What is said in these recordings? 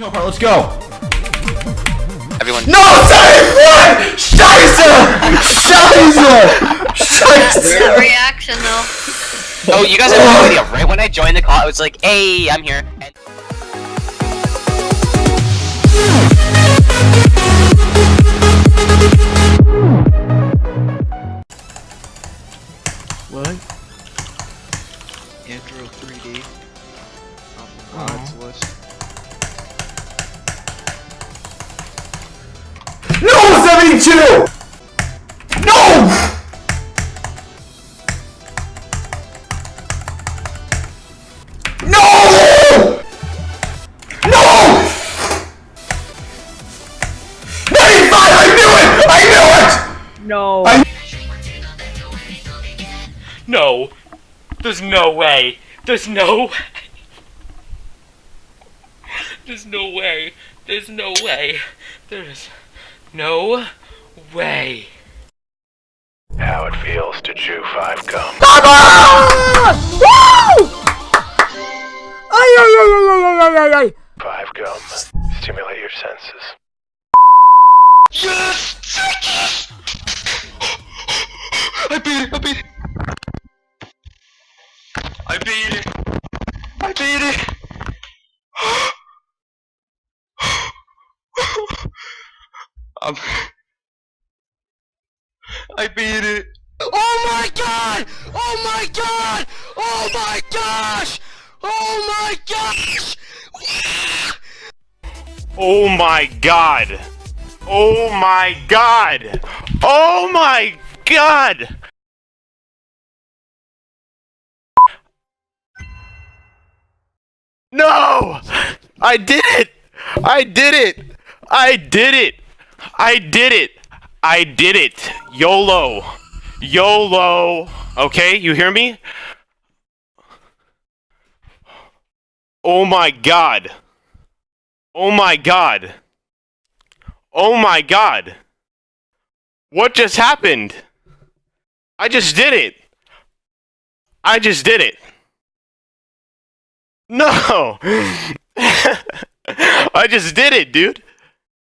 Jump part, let's go. Everyone. No, save one! Scheiße! Scheiße! Scheiße! reaction though. Oh, you guys have no idea. Right when I joined the call, I was like, "Hey, I'm here." And What? Andrew 3D. On the mods list. fucking No! No! No. I knew it! I knew it! no. There's no way. There's no. There's no way. There's no way. There's no way. How it feels to chew five gum. Ay, ay, ay, ay, ay, ay, ay, ay. Five gum. Stimulate your senses. yes, I beat it. I beat it. I beat it. I beat it. Um, I beat it. Oh my god! Oh my god! Oh my gosh! Oh my gosh! Ah! Oh my god! Oh my god! Oh my god! No! I did it! I did it! I did it! I did it! I did it! YOLO! YOLO! Okay, you hear me? Oh my god! Oh my god! Oh my god! What just happened? I just did it! I just did it! No! I just did it, dude!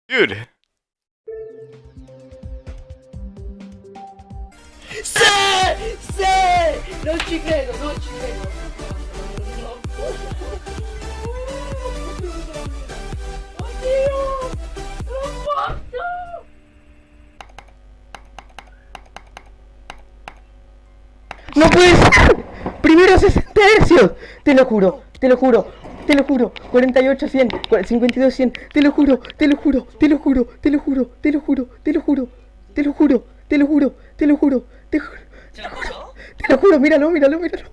Dude! ¡Sí! ¡Sí! No ci credo, non ci credo. Oddio! L'ho fatto! ¡No puede ser! ¡Primero 60 hercios! Te lo juro, te lo juro, te lo juro. 48, 100, 52, 100. Te lo juro, te lo juro, te lo juro, te lo juro, te lo juro, te lo juro, te lo juro, te lo juro, te lo juro, te juro. Te lo juro, te lo juro, míralo, míralo, míralo.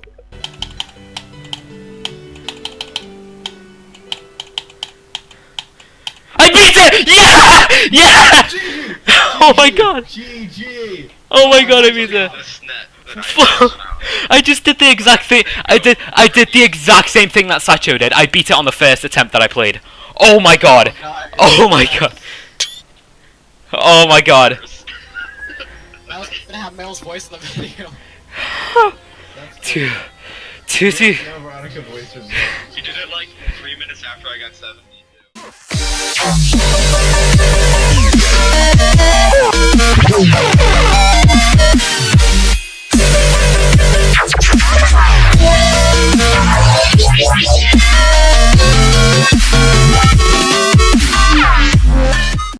I beat it! Yeah! Yeah! Oh my god! GG! Oh my god, I beat it! I just did the exact thing. I did. I did the exact same thing that Sacho did. I beat it on the first attempt that I played. Oh my god. Oh my god. Oh my god. Oh I was gonna have Mel's voice in the video. Two, two, two. No Veronica voices. You did it like three minutes after I got 70.